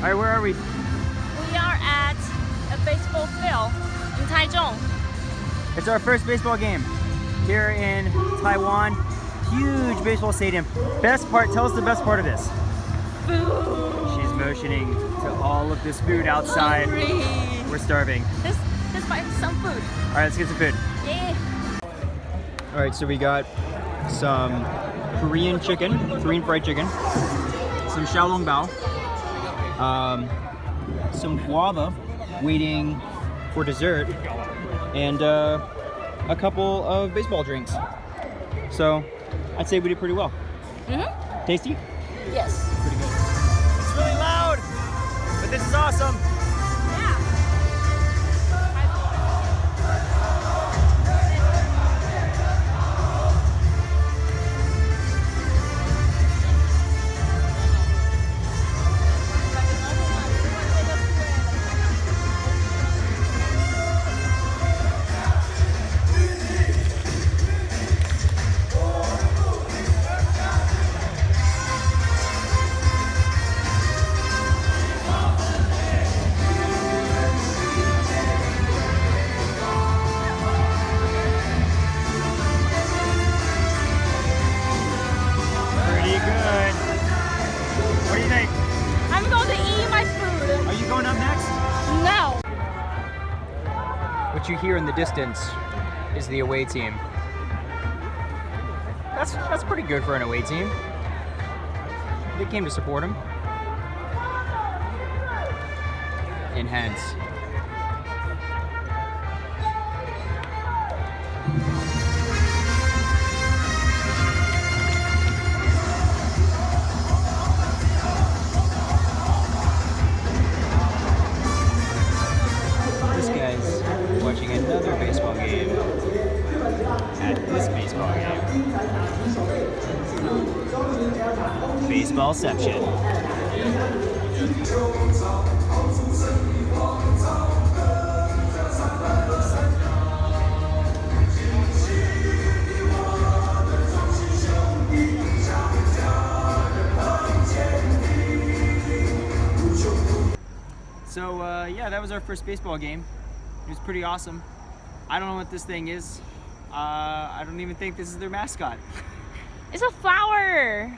All right, where are we? We are at a baseball field in Taichung. It's our first baseball game here in Taiwan. Huge baseball stadium. Best part, tell us the best part of this. Food. She's motioning to all of this food outside. Hungry. We're starving. Let's, let's buy some food. All right, let's get some food. Yeah. All right, so we got some Korean chicken, Korean fried chicken, some xiaolong bao, um, some guava waiting for dessert, and uh, a couple of baseball drinks. So I'd say we did pretty well. Mm-hmm. Tasty? Yes. Pretty good. It's really loud, but this is awesome. What you hear in the distance is the away team. That's that's pretty good for an away team. They came to support him. Enhance. This at this baseball game. Baseballception. So uh, yeah, that was our first baseball game. It was pretty awesome. I don't know what this thing is. Uh, I don't even think this is their mascot. It's a flower.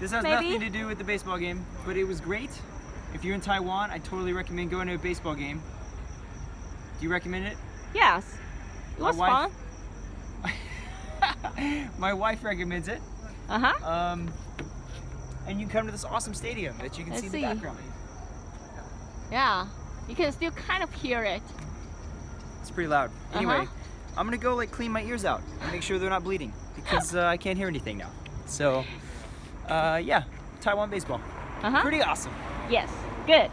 This has Maybe. nothing to do with the baseball game, but it was great. If you're in Taiwan, I totally recommend going to a baseball game. Do you recommend it? Yes. It My was wife- fun. My wife recommends it. Uh-huh. Um, and you come to this awesome stadium that you can Let's see in the background. Yeah. You can still kind of hear it. It's pretty loud. Anyway, Uh-huh. I'm gonna go like clean my ears out and make sure they're not bleeding because uh, I can't hear anything now. So, uh, yeah, Taiwan baseball. Uh-huh. Pretty awesome. Yes. Good.